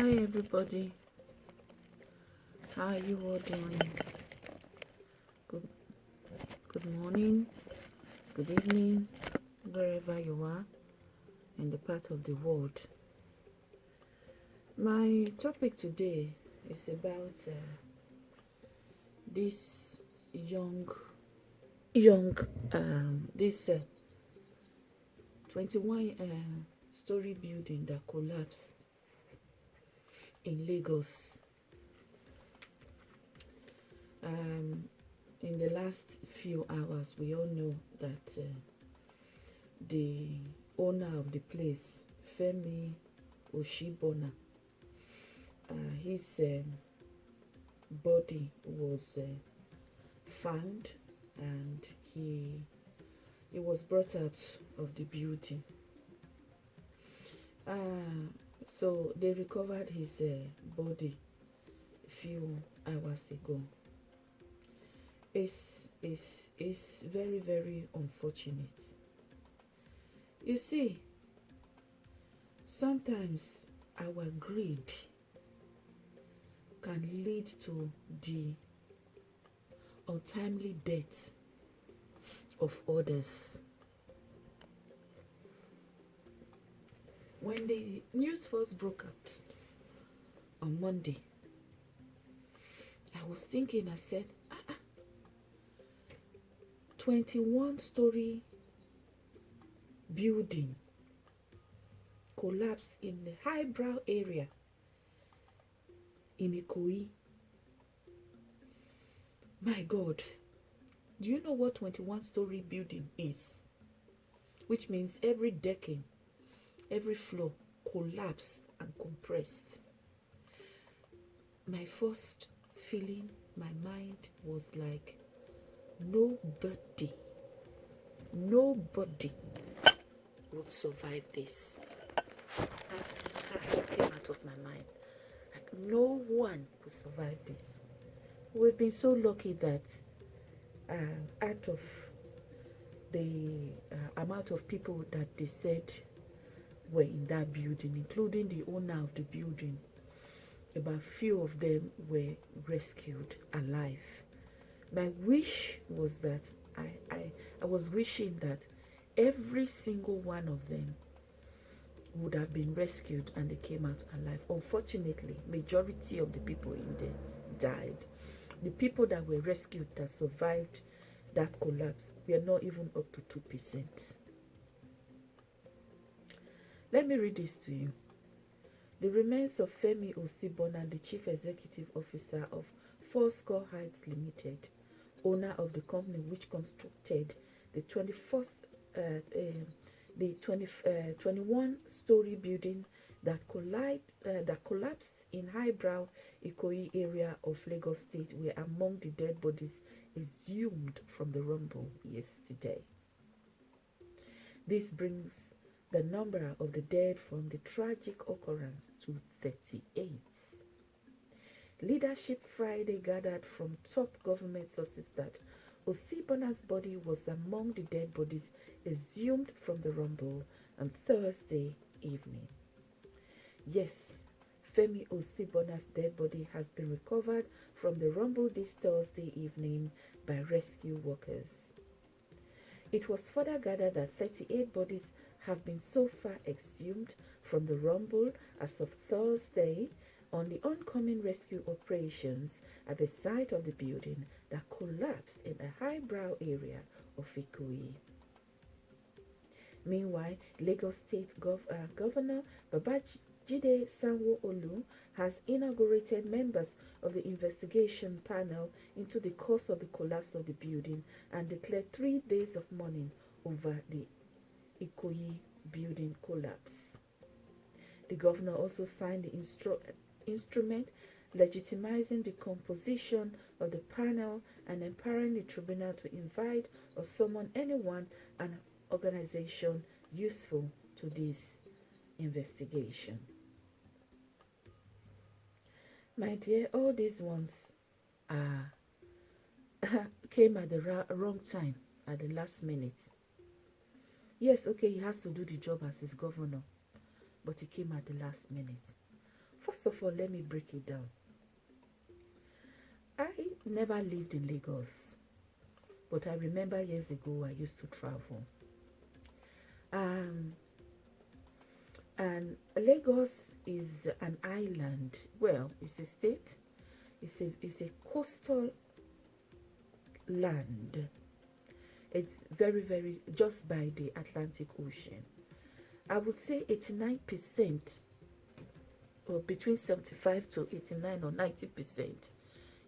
Hi everybody. How are you all doing? Good good morning, good evening, wherever you are in the part of the world. My topic today is about uh, this young young um this uh, 21 uh, story building that collapsed in Lagos. Um, in the last few hours, we all know that uh, the owner of the place, Femi Oshibona, uh, his um, body was uh, found and he he was brought out of the building. Uh, so they recovered his uh, body a few hours ago. It's, it's, it's very, very unfortunate. You see, sometimes our greed can lead to the untimely death of others. When the news first broke out on Monday, I was thinking, I said, ah, ah, 21 story building collapsed in the highbrow area in Ikoyi. My God, do you know what 21 story building is? Which means every decade every floor collapsed and compressed. My first feeling, my mind was like, nobody, nobody would survive this. That's, that's what came out of my mind. Like, no one would survive this. We've been so lucky that uh, out of the uh, amount of people that they said were in that building, including the owner of the building. About few of them were rescued alive. My wish was that I, I, I was wishing that every single one of them would have been rescued and they came out alive. Unfortunately, majority of the people in there died. The people that were rescued that survived that collapse were not even up to 2%. Let me read this to you. The remains of Femi Osibona, the Chief Executive Officer of Fourscore Heights Limited, owner of the company which constructed the 21st, uh, uh, the 20, uh, 21 story building that, collide, uh, that collapsed in highbrow Ikoyi area of Lagos State were among the dead bodies exhumed from the rumble yesterday. This brings the number of the dead from the tragic occurrence to 38. Leadership Friday gathered from top government sources that Osibona's body was among the dead bodies exhumed from the rumble on Thursday evening. Yes, Femi Osibona's dead body has been recovered from the rumble this Thursday evening by rescue workers. It was further gathered that 38 bodies have been so far exhumed from the rumble as of Thursday on the oncoming rescue operations at the site of the building that collapsed in a highbrow area of Ikoyi. Meanwhile, Lagos State Gov uh, Governor Babajide Sanwo-Olu has inaugurated members of the investigation panel into the cause of the collapse of the building and declared three days of mourning over the Ikoyi building collapse. The governor also signed the instru instrument legitimizing the composition of the panel and empowering the tribunal to invite or summon anyone and organization useful to this investigation. My dear, all these ones are came at the wrong time, at the last minute. Yes, okay, he has to do the job as his governor, but he came at the last minute. first of all, let me break it down. I never lived in Lagos, but I remember years ago I used to travel. Um, and Lagos is an island. Well, it's a state. It's a it's a coastal land. It's very very just by the Atlantic Ocean. I would say 89% or between 75 to 89 or 90%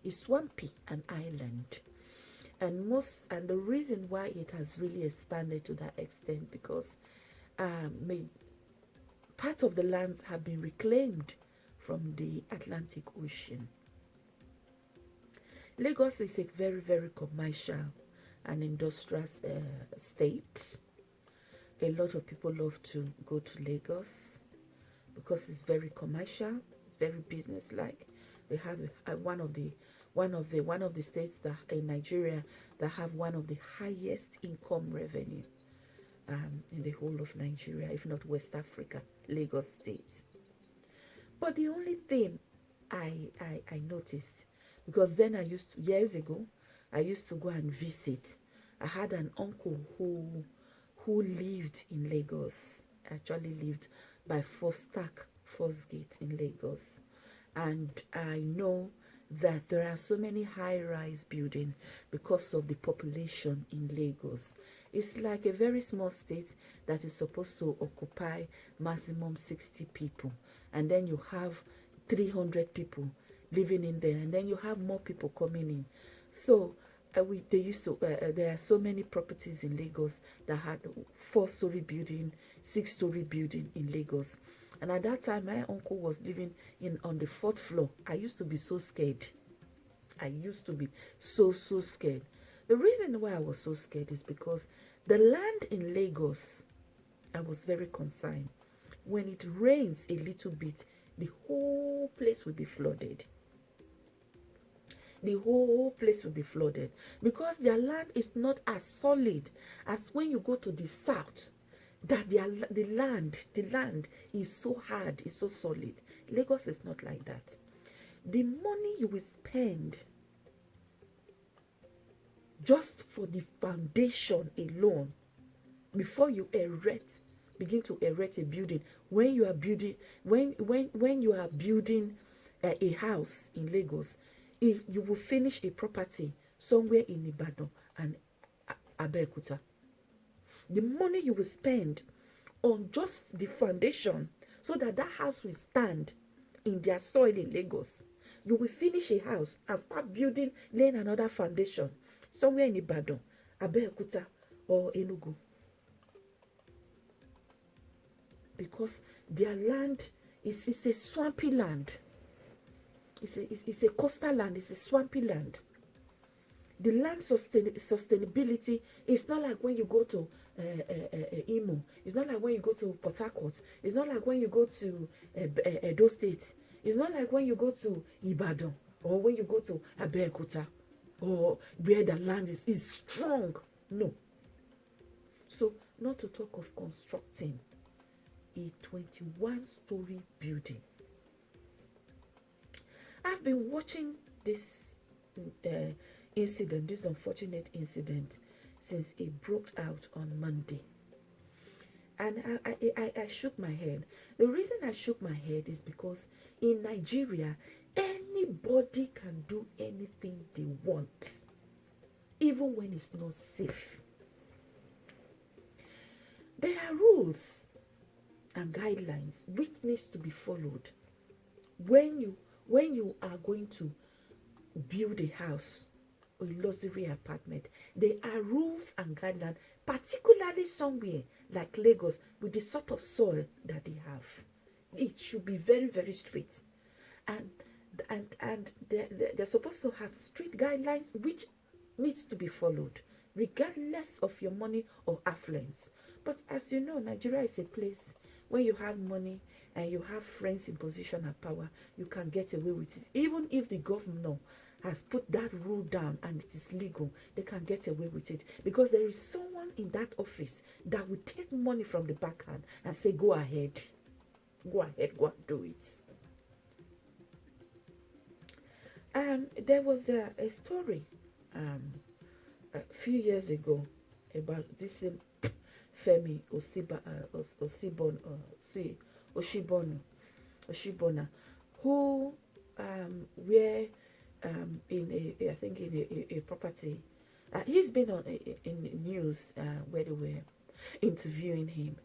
is swampy and island. And most and the reason why it has really expanded to that extent because um, part of the lands have been reclaimed from the Atlantic Ocean. Lagos is a very, very commercial and industrious uh, state. A lot of people love to go to Lagos because it's very commercial, it's very business-like. They have uh, one of the one of the one of the states that in Nigeria that have one of the highest income revenue um, in the whole of Nigeria, if not West Africa, Lagos State. But the only thing I, I, I noticed, because then I used to, years ago, I used to go and visit. I had an uncle who who lived in Lagos, actually lived by Stack First Gate in Lagos. And I know that there are so many high-rise buildings because of the population in Lagos. It's like a very small state that is supposed to occupy maximum 60 people. And then you have 300 people living in there. And then you have more people coming in. So uh, we, they used to, uh, uh there are so many properties in Lagos that had four-story building, six-story building in Lagos. And at that time, my uncle was living in on the fourth floor. I used to be so scared. I used to be so, so scared. The reason why I was so scared is because the land in Lagos, I was very concerned. When it rains a little bit, the whole place will be flooded. The whole place will be flooded because their land is not as solid as when you go to the south that their, the land, the land is so hard, is so solid. Lagos is not like that. The money you will spend just for the foundation alone before you erect begin to erect a building when you are building when when when you are building a, a house in lagos if you will finish a property somewhere in ibadan and abeokuta the money you will spend on just the foundation so that that house will stand in their soil in lagos you will finish a house and start building laying another foundation somewhere in Ibadan, Abeokuta, or Enugu. Because their land is, is a swampy land. It's a, it's, it's a coastal land, it's a swampy land. The land sustain, sustainability is not like when you go to uh, uh, uh, Imo. It's not like when you go to Port Harcourt. It's not like when you go to uh, uh, Edo State. It's not like when you go to Ibadan or when you go to Abeokuta or where the land is, is strong. No. So, not to talk of constructing a 21 story building. I've been watching this uh, incident, this unfortunate incident, since it broke out on Monday. And I, I, I, I shook my head. The reason I shook my head is because in Nigeria, Anybody can do anything they want, even when it's not safe. There are rules and guidelines which needs to be followed when you when you are going to build a house or a luxury apartment. There are rules and guidelines, particularly somewhere like Lagos with the sort of soil that they have. It should be very, very strict. And and and they're, they're supposed to have strict guidelines which needs to be followed regardless of your money or affluence but as you know nigeria is a place where you have money and you have friends in position of power you can get away with it. Even if the governor has put that rule down and it is legal they can get away with it. Because there is someone in that office that will take money from the backhand and say go ahead. Go ahead go and do it. Um, there was a, a story um, a few years ago about this um, Femi Osiba, uh, Osibon, uh, Oshibonu, Oshibona, who um, were um, in a, I think in a, a, a property. Uh, he's been on in the news uh, where they were interviewing him,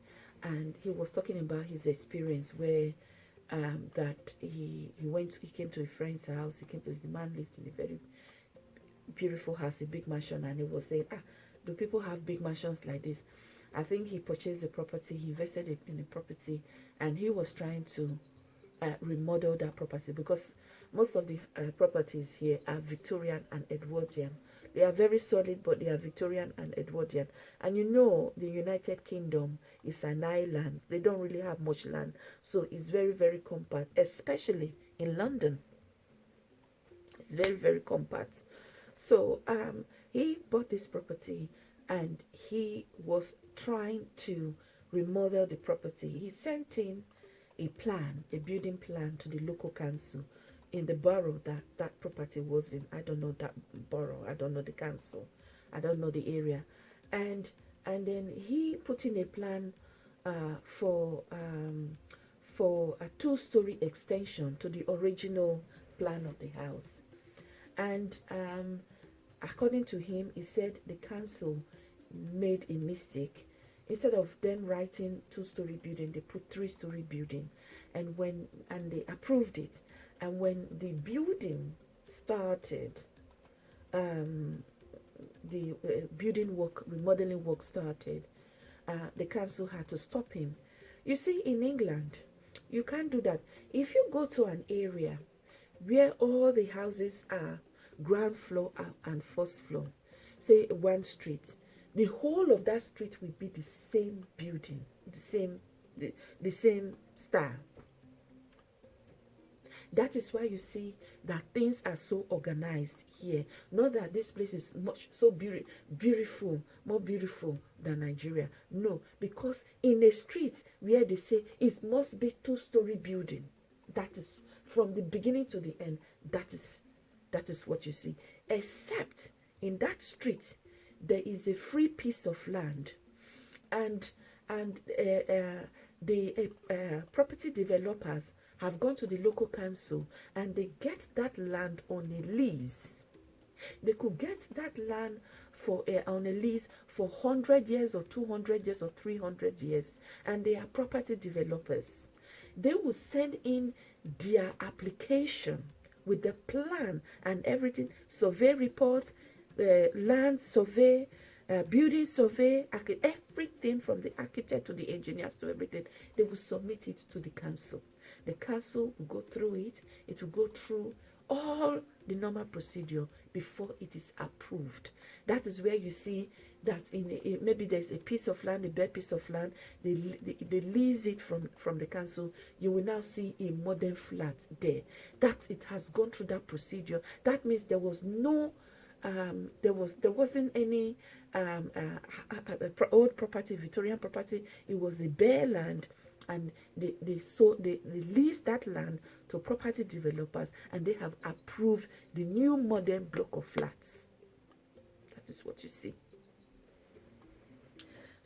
and he was talking about his experience where um, that he he went he came to a friend's house. He came to the man lived in a very beautiful house, a big mansion, and he was saying, ah, do people have big mansions like this? I think he purchased the property, he invested in the property, and he was trying to uh, remodel that property because most of the uh, properties here are Victorian and Edwardian. They are very solid, but they are Victorian and Edwardian. And you know, the United Kingdom is an island. They don't really have much land. So it's very, very compact, especially in London. It's very, very compact. So um, he bought this property and he was trying to remodel the property. He sent in a plan, a building plan to the local council in the borough that that property was in. I don't know that borough. I don't know the council. I don't know the area. And and then he put in a plan uh, for um, for a two-story extension to the original plan of the house. And um, according to him, he said the council made a mistake. Instead of them writing two-story building, they put three-story building, and when and they approved it and when the building started, um, the uh, building work, remodeling work started, uh, the council had to stop him. You see, in England, you can't do that. If you go to an area where all the houses are ground floor and first floor, say one street, the whole of that street will be the same building, the same, the, the same style. That is why you see that things are so organized here. Not that this place is much so be beautiful, more beautiful than Nigeria. No, because in a street where they say it must be two-story building, that is from the beginning to the end. That is that is what you see. Except in that street, there is a free piece of land, and and uh, uh, the uh, uh property developers have gone to the local council and they get that land on a lease. They could get that land for uh, on a lease for 100 years or 200 years or 300 years and they are property developers. They will send in their application with the plan and everything, survey reports, the uh, land survey, uh, building survey, everything from the architect to the engineers to everything, they will submit it to the council. The council will go through it. It will go through all the normal procedure before it is approved. That is where you see that in a, maybe there's a piece of land, a bare piece of land, they, they, they lease it from, from the council. You will now see a modern flat there. That it has gone through that procedure. That means there was no um, there was there wasn't any um, uh, old property, Victorian property. It was a bare land and they they so they, they lease that land to property developers and they have approved the new modern block of flats that is what you see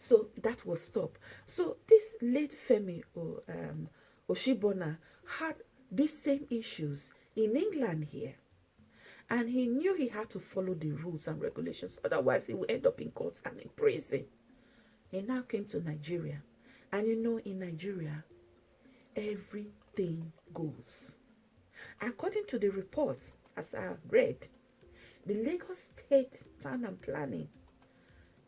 so that was stopped so this late femi um, oshibona had these same issues in england here. And he knew he had to follow the rules and regulations otherwise he would end up in court and in prison. He now came to nigeria. And you know, in Nigeria, everything goes. According to the report, as I have read, the Lagos State Town and Planning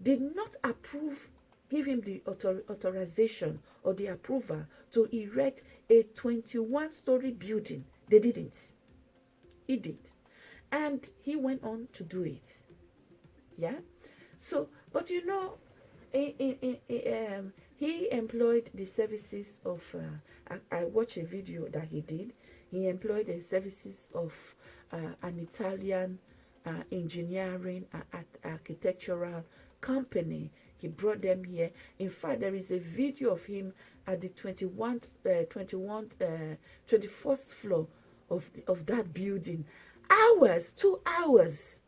did not approve, give him the author, authorization or the approval to erect a 21-story building. They didn't. He did. And he went on to do it. Yeah? So, but you know, in, in, in, um, he employed the services of uh, I, I, watched a video that he did he employed the services of uh, an italian uh, engineering uh, architectural company he brought them here in fact there is a video of him at the 21 21 21st floor of the, of that building hours, two hours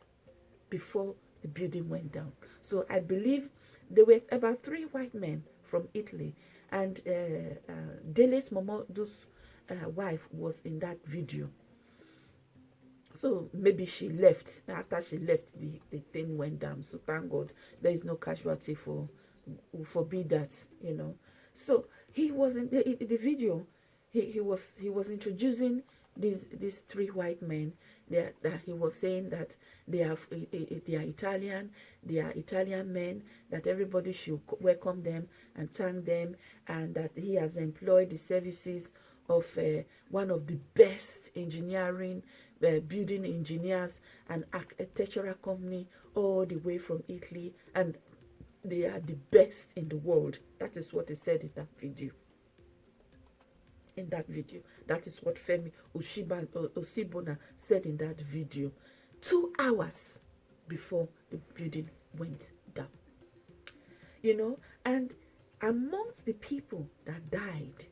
before the building went down. So I believe there were about three white men from Italy, and uh, uh, Dele's Momodu's uh, wife was in that video. So maybe she left after she left the, the thing went down. So thank God there is no casualty for forbid that, you know. So he was in the, in the video, he, he was he was introducing these these three white men that, that he was saying that they are eh, eh, eh, they are Italian, they are Italian men, that everybody should welcome them and thank them, and that he has employed the services of uh, one of the best engineering building engineers and architectural company all the way from Italy, and they are the best in the world. That is what he said in that video in that video. That is what Femi Oshiban, uh, said in that video. Two hours before the building went down. You know, and amongst the people that died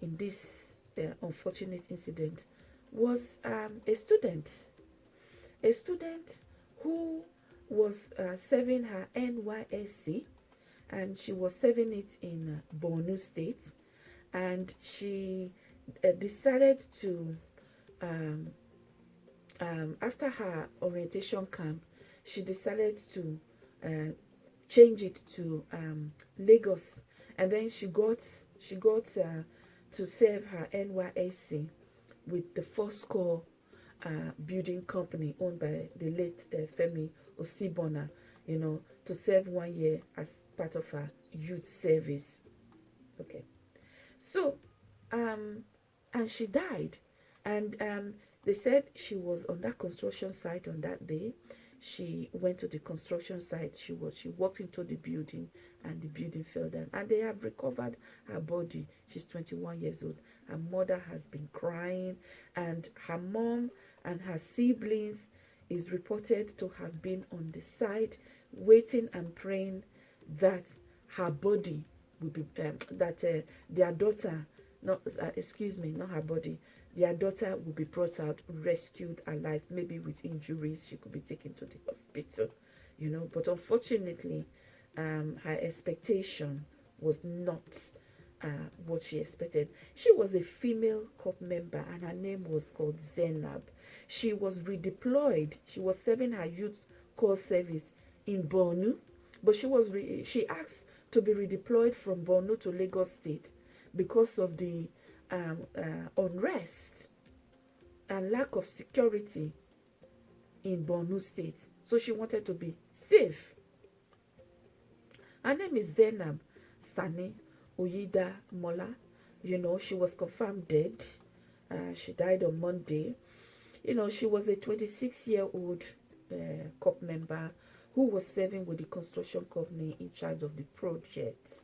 in this uh, unfortunate incident was um, a student. A student who was uh, serving her NYSC and she was serving it in uh, Borno State. And she uh, decided to um, um, after her orientation camp she decided to uh, change it to um, Lagos. And then she got she got uh, to serve her NYSC with the core uh, building company owned by the late uh, Femi Osibona you know to serve one year as part of her youth service okay so, um, and she died. And um, they said she was on that construction site on that day. She went to the construction site. She was she walked into the building and the building fell down. And they have recovered her body. She's 21 years old. Her mother has been crying, and her mom and her siblings is reported to have been on the site waiting and praying that her body will be um, that uh, their daughter not uh, excuse me not her body their daughter will be brought out rescued alive maybe with injuries she could be taken to the hospital you know. But unfortunately um, her expectation was not uh, what she expected. She was a female cop member and her name was called Zainab. She was redeployed. She was serving her youth corps service in Bornu but she was she asked to be redeployed from Borno to Lagos State because of the um, uh, unrest and lack of security in Borno State. So she wanted to be safe. Her name is Zainab Sani Uyida Mola. You know, she was confirmed dead. Uh, she died on Monday. You know, she was a 26-year-old uh, COP member who was serving with the construction company in charge of the project.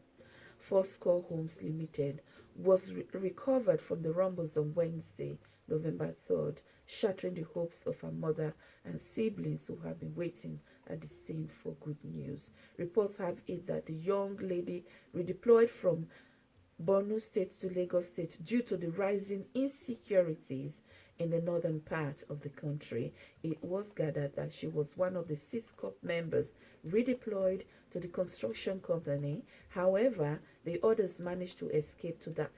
Fourscore Homes Limited was re recovered from the rumbles on Wednesday, November 3rd, shattering the hopes of her mother and siblings who have been waiting at the scene for good news. Reports have it that the young lady redeployed from Borno State to Lagos State due to the rising insecurities in the northern part of the country. It was gathered that she was one of the six COP members redeployed to the construction company. However, the others managed to escape to that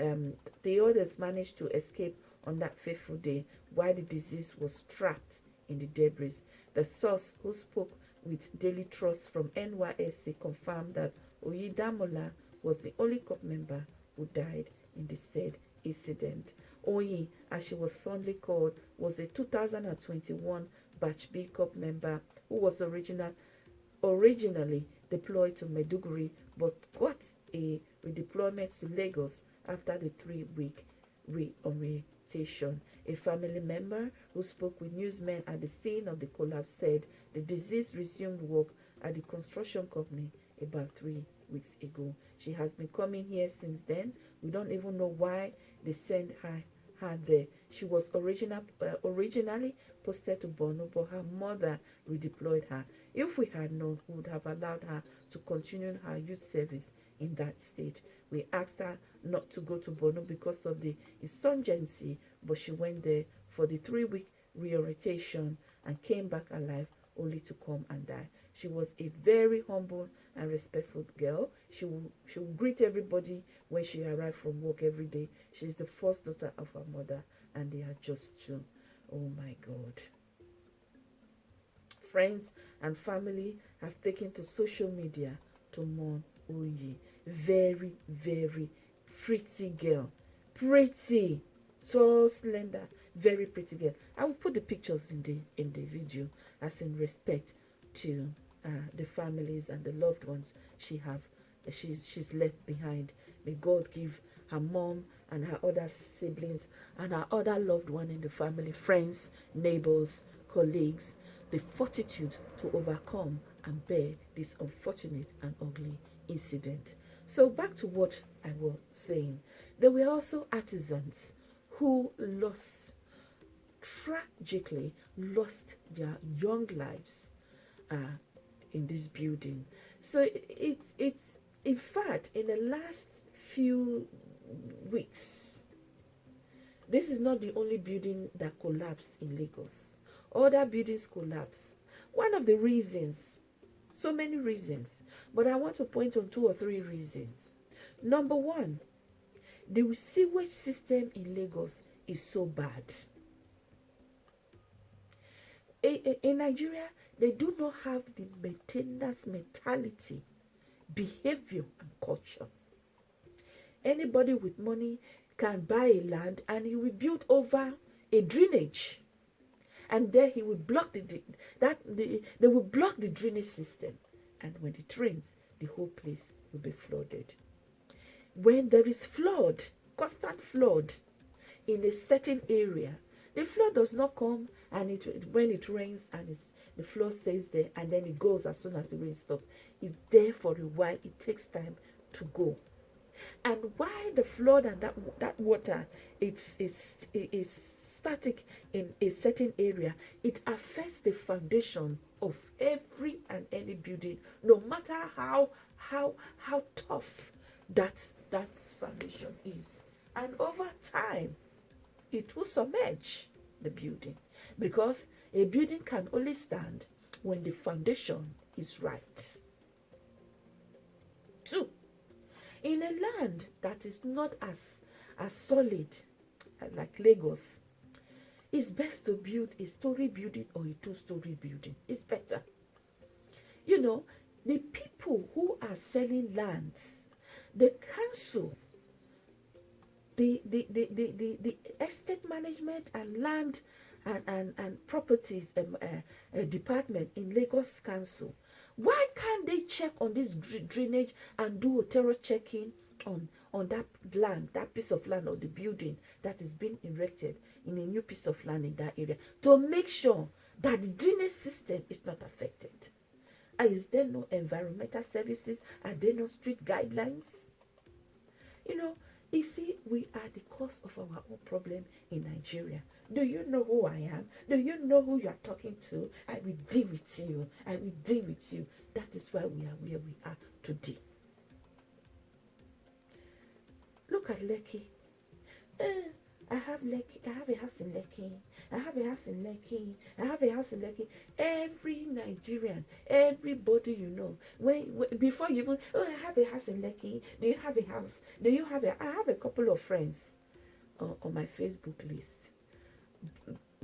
um, the others managed to escape on that fateful day while the disease was trapped in the debris. The source who spoke with Daily Trust from NYSC confirmed that Oyidamola was the only COP member who died in the said incident. Oyi, as she was fondly called, was a 2021 Batch B Corps member who was original, originally deployed to Maiduguri but got a redeployment to Lagos after the three-week reorientation. A family member who spoke with newsmen at the scene of the collapse said the deceased resumed work at the construction company about three weeks ago. She has been coming here since then. We don't even know why they sent her her there. She was original, uh, originally posted to Borno, but her mother redeployed her. If we had known, we would have allowed her to continue her youth service in that state. We asked her not to go to Borno because of the insurgency, but she went there for the three-week reorientation and came back alive only to come and die. She was a very humble and respectful girl. She will, she will greet everybody when she arrived from work every day. She's the first daughter of her mother, and they are just two. Oh my God. Friends and family have taken to social media to mourn Oyi. Very, very pretty girl. Pretty. So slender. Very pretty girl. I will put the pictures in the in the video as in respect to uh, the families and the loved ones she have she's she's left behind. May God give her mom and her other siblings and her other loved one in the family, friends, neighbors, colleagues, the fortitude to overcome and bear this unfortunate and ugly incident. So back to what I was saying. There were also artisans who lost tragically lost their young lives uh, in this building. So it's it's in fact in the last few weeks, this is not the only building that collapsed in Lagos. Other buildings collapsed. One of the reasons, so many reasons, but I want to point on two or three reasons. Number one, the sewage system in Lagos is so bad. In Nigeria, they do not have the maintenance mentality, behavior, and culture. Anybody with money can buy a land and he will build over a drainage. And then he will block the that the, they will block the drainage system. And when it rains, the whole place will be flooded. When there is flood, constant flood in a certain area, the flood does not come and it when it rains and it's the flow stays there and then it goes as soon as the rain stops. It's there for a while. It takes time to go. And why the flood and that that water it's it's is static in a certain area, it affects the foundation of every and any building, no matter how how how tough that that foundation is. And over time, it will submerge the building because a building can only stand when the foundation is right. Two, in a land that is not as, as solid uh, like Lagos, it's best to build a story building or a two-story building. It's better. You know, the people who are selling lands, the council, the, the, the, the, the, the estate management and land and, and, and properties um, uh, uh, department in Lagos Council. Why can't they check on this drainage and do a thorough checking on, on that land, that piece of land or the building that is being erected in a new piece of land in that area to make sure that the drainage system is not affected? Is there no environmental services? Are there no street guidelines? You know, you see, we are the cause of our own problem in Nigeria. Do you know who I am? Do you know who you are talking to? I will deal with you. I will deal with you. That is why we are where we are today. Look at Lekki. Uh, I have Lekki. I have a house in Lekki. I have a house in Lekki. I have a house in Lekki. Every Nigerian, everybody you know, when, when before you even, oh, I have a house in Lekki. Do you have a house? Do you have a? I have a couple of friends on, on my Facebook list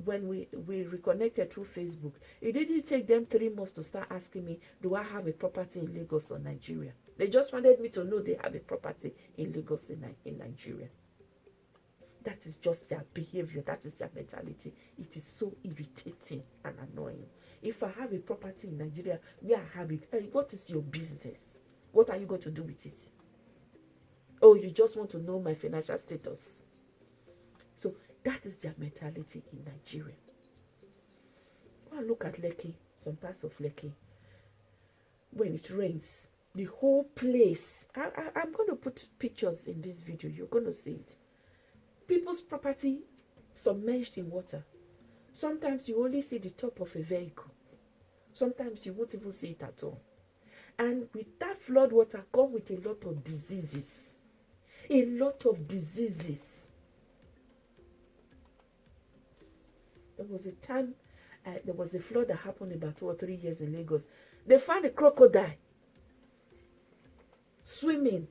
when we we reconnected through Facebook, it didn't take them three months to start asking me, do I have a property in Lagos or Nigeria? They just wanted me to know they have a property in Lagos in, in Nigeria. That is just their behavior. That is their mentality. It is so irritating and annoying. If I have a property in Nigeria where I have it, hey, what is your business? What are you going to do with it? Oh, you just want to know my financial status. So that is their mentality in Nigeria. Well, look at Lekki, some parts of Lekki. When it rains, the whole place. I, I, I'm going to put pictures in this video. You're going to see it. People's property submerged in water. Sometimes you only see the top of a vehicle. Sometimes you won't even see it at all. And with that flood water come with a lot of diseases. A lot of diseases There was a time, uh, there was a flood that happened about two or three years in Lagos. They found a crocodile swimming.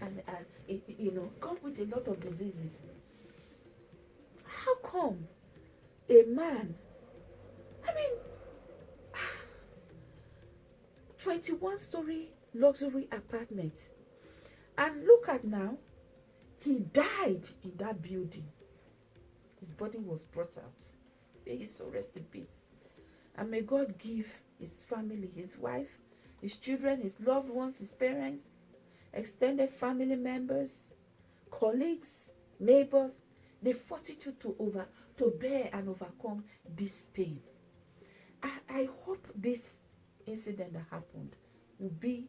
And, and you know, come with a lot of diseases. How come a man, I mean, 21 story luxury apartment, and look at now, he died in that building. His body was brought out. May his soul rest in peace. And may God give his family, his wife, his children, his loved ones, his parents, extended family members, colleagues, neighbors, the fortitude to over to bear and overcome this pain. I, I hope this incident that happened will be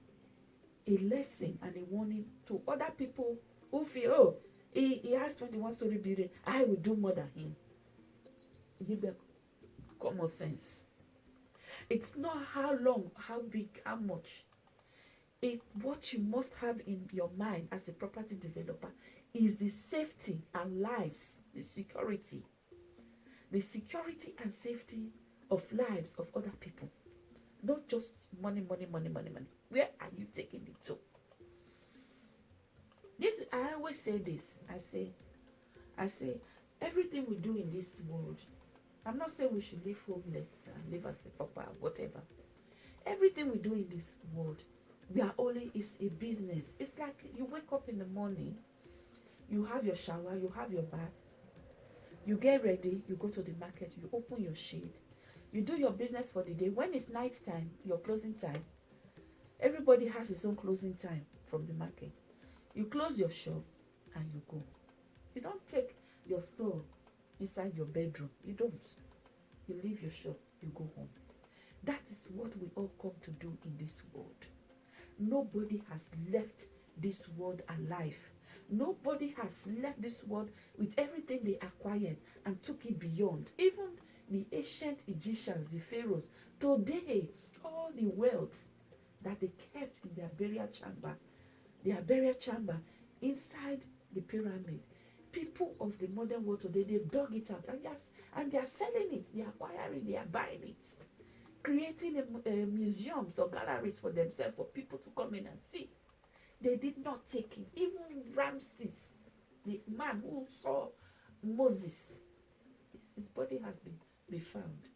a lesson and a warning to other people who feel, oh, he, he has 21 story building, I will do more than him. Give them common sense. It's not how long, how big, how much. It what you must have in your mind as a property developer is the safety and lives, the security. The security and safety of lives of other people. Not just money, money, money, money, money. Where are you taking it to? This I always say this. I say, I say, everything we do in this world I'm not saying we should live homeless and live as a pauper, whatever. Everything we do in this world, we are only is a business. It's like you wake up in the morning, you have your shower, you have your bath, you get ready, you go to the market, you open your shade, you do your business for the day. When it's night time, your closing time, everybody has his own closing time from the market. You close your shop and you go. You don't take your store inside your bedroom. You don't. You leave your shop, you go home. That is what we all come to do in this world. Nobody has left this world alive. Nobody has left this world with everything they acquired and took it beyond. Even the ancient Egyptians, the pharaohs, today, all the wealth that they kept in their burial chamber, their burial chamber inside the pyramid, people of the modern world today, they've dug it out and just and they are selling it, they are acquiring, they are buying it, creating a, a museums or galleries for themselves for people to come in and see. They did not take it. Even Ramses, the man who saw Moses, his, his body has been, been found.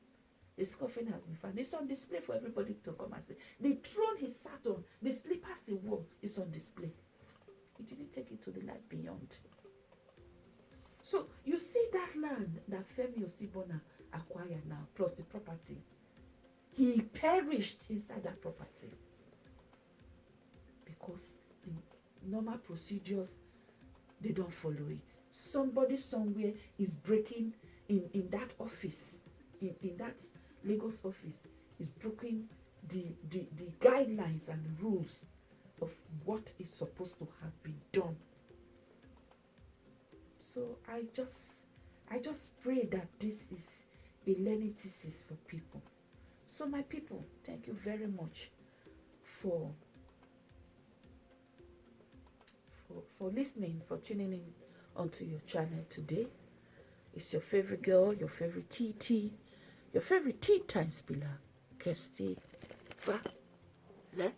His coffin has been found. It's on display for everybody to come and see. The throne he sat on, the slippers he wore, is on display. He didn't take it to the light beyond. So you see that land that Femi Osibona acquired now, plus the property. He perished inside that property because the normal procedures they don't follow it. Somebody somewhere is breaking in in that office, in in that Lagos office, is breaking the the the guidelines and rules of what is supposed to have been done so I just I just pray that this is a learning thesis for people. So my people, thank you very much for for, for listening, for tuning in onto your channel today. It's your favorite girl, your favorite TT, your favorite tea time spiller, Kirsty. Va, le,